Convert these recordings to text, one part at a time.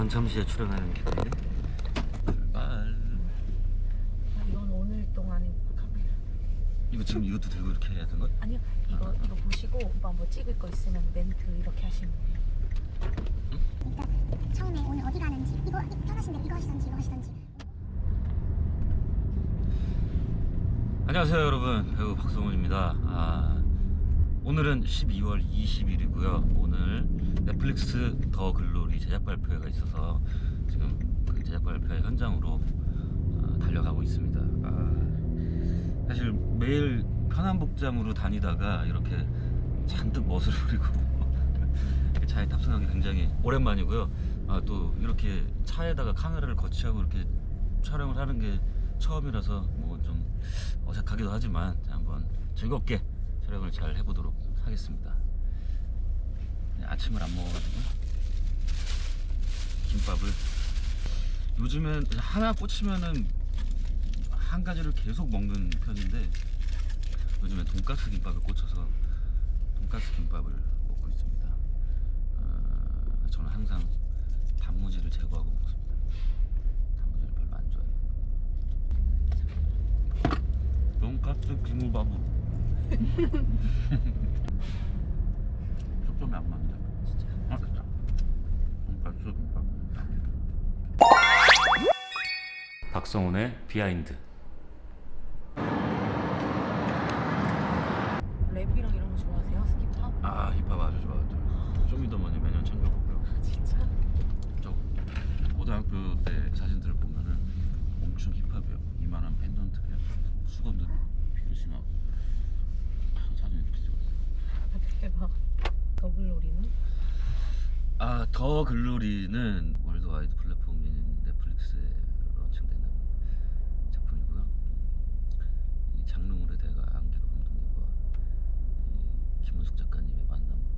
전참시에 출연하는 기분이네. 출발. 아, 이건 오늘 동안의 카메라. 이거 지금 이것도 들고 이렇게 해야 되는 거야? 아니요, 이거 이거 보시고 오빠 뭐 찍을 거 있으면 멘트 이렇게 하시면 돼요. 처음에 오늘 어디 가는지 이거 이- 편하신 대로 이거 하시던지 이거 하시던지 안녕하세요 여러분 배우 박성훈입니다 아, 오늘은 12월 20일이고요. 오늘 넷플릭스 더 글로리 제작 발표회가 있어서 지금 그 제작 발표회 현장으로 아, 달려가고 있습니다. 아, 사실 매일 편한 복장으로 다니다가 이렇게 잔뜩 멋을 부리고 차에 탑승하기 굉장히 오랜만이고요. 아, 또 이렇게 차에다가 카메라를 거치하고 이렇게 촬영을 하는 게 처음이라서 뭐 좀 어색하기도 하지만 자, 한번 즐겁게 촬영을 잘 해보도록 하겠습니다. 네, 아침을 안 먹어가지고 김밥을 요즘엔 하나 꽂히면은 한 가지를 계속 먹는 편인데 요즘엔 돈가스 김밥을 꽂혀서 돈가스 김밥을 먹고 있습니다. 어, 저는 항상 단무지를 제거하고 먹습니다. 단무지를 별로 안 좋아해요. 돈가스 김밥은 초점이 안 맞네. 진짜. 아, 됐다. 돈가스 김밥. 박성훈의 behind. 랩이랑 이런 거 좋아하세요? 힙합? 아 힙합 아주 좋아하죠. 쇼미더머니 매년 챙겨보고요. 아, 진짜? 저 고등학교 때 사진들 보면은 엄청 힙합이에요. 이만한 펜던트 그냥 수건들 필심하고 사진 이렇게 찍었어요. 아, 대박. 더 글로리는? 아, 더 글로리는 worldwide 플랫폼인 넷플릭스에 launching되는 작품이고요. 이 장르물의 대가 안길호 감독님과 이 김은숙 작가님의 만남으로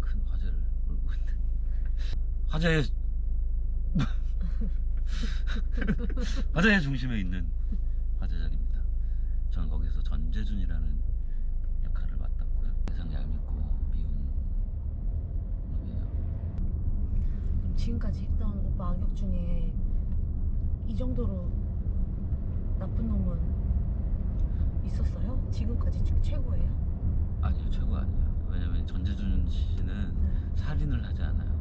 큰 화제를 몰고 있는 화제의 화제의 중심에 있는 화제작입니다. 저는 거기서 전재준이라는 역할을 맡았고요. 세상 얄밉고 미운 놈이에요. 그럼 지금까지 했던 오빠 악역 중에 이 정도로 나쁜 놈은 있었어요? 지금까지 최- 최고예요? 아니요 최고 아니에요 왜냐면 전재준 씨는 살인을 하지 않아요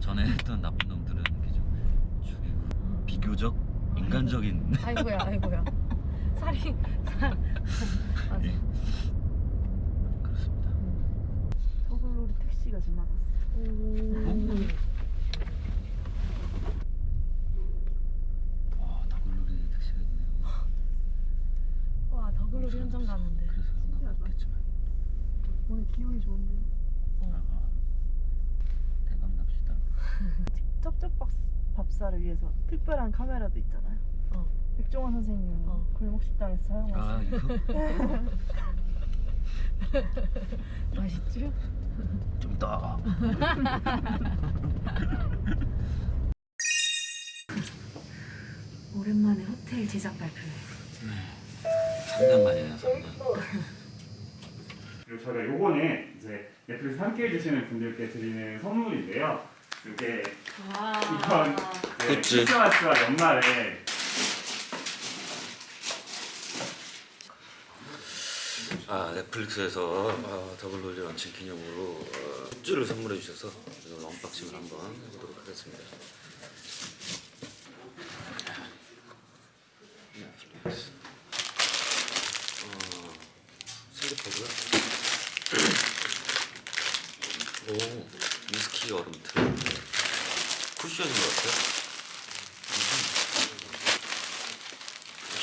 전에 했던 나쁜 놈들은 이렇게 좀 죽이고 비교적 인간적인 아이고야, 아이고야. 살이 살. 맞아. 예. 그렇습니다 더글로리 택시가 지나갔어. 오. 와 더글로리 택시가 있네요 와, 더글로리 현장 가는데. 그래서 그런가 모르겠지만 기분이 좋은데요? 아하. 대박 납시다 쩝쩝밥 밥사를 위해서 특별한 카메라도 있잖아요. 어. 백종원 선생님 어. 골목식당에서 사용하신 아 이거 맛있죠? 좀 이따 오랜만에 호텔 제작 발표회. 3년 만이네요 3년 그리고 저희가 요거는 이제 넷플릭스 함께 해주시는 분들께 드리는 선물인데요. 이게 이번 그 굿즈. 크리스마스와 연말에 아 넷플릭스에서 아, 더블로리 런칭 기념으로 어, 굿즈를 선물해 주셔서 이걸 unboxing을 한번 해보도록 하겠습니다. 넷플릭스 어, 슬리퍼고요. 오 위스키 얼음틀 쿠션인 것 같아요.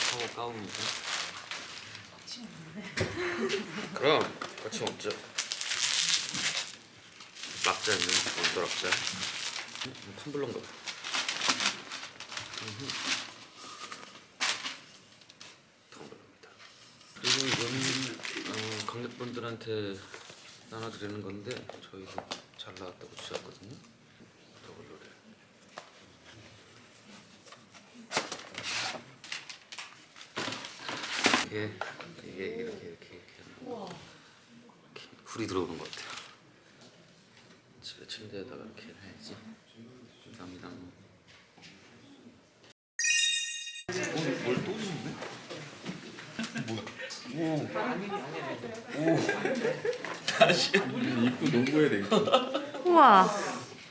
샤워 가운이죠. 그럼 같이 먹자. 막자 있는 원더락자. 음, 텀블러인가 봐. 음흠. 텀블러입니다. 그리고 이거는 어, 관객분들한테 나눠드리는 건데 저희도 잘 나왔다고 주셨거든요. 이렇게 이렇게 이렇게 이렇게 이렇게 불이 들어오는 것 같아요. 집에 침대에다가 이렇게 해야지. 감사합니다. 오늘 뭘 또는데? 뭐? 오. 오. 다시. 입고 농구해야 돼. 우와.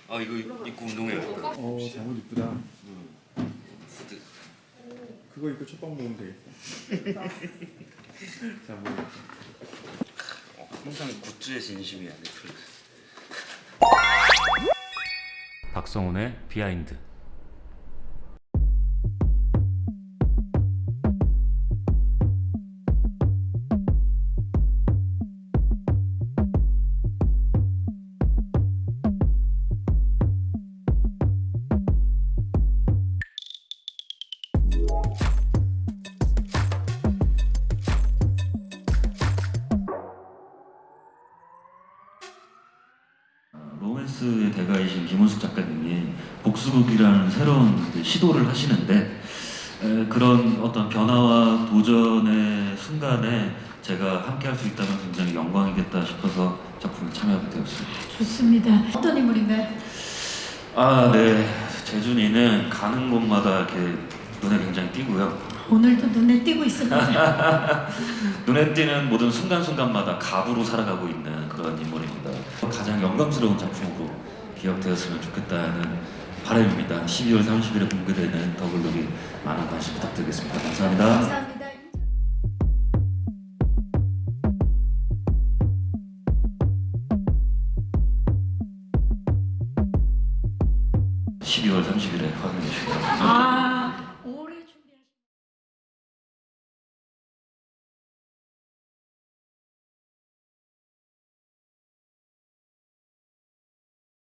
아 이거 입고 운동해야겠다. 어 장훈 이쁘다. 그거 입고 첫방 먹으면 되겠다. 어, 항상 굿즈의 진심이야 넷플릭스. 박성훈의 비하인드. 로맨스의 대가이신 김원숙 작가님이 복수극이라는 새로운 시도를 하시는데 에, 그런 어떤 변화와 도전의 순간에 제가 함께 할 수 있다면 굉장히 영광이겠다 싶어서 작품에 참여하게 되었습니다. 좋습니다. 어떤 인물인가요? 아, 네. 재준이는 가는 곳마다 이렇게 눈에 굉장히 띄고요. 오늘도 눈에 띄고 있습니다. 눈에 띄는 모든 순간순간마다 갑으로 살아가고 있는 그런 인물입니다. 가장 영광스러운 작품으로 기억되었으면 좋겠다는 바람입니다. 12월 30일에 공개되는 더글로리 많은 관심 부탁드리겠습니다. 감사합니다. 감사합니다. 12월 30일에 확인해 주시기 바랍니다. 아,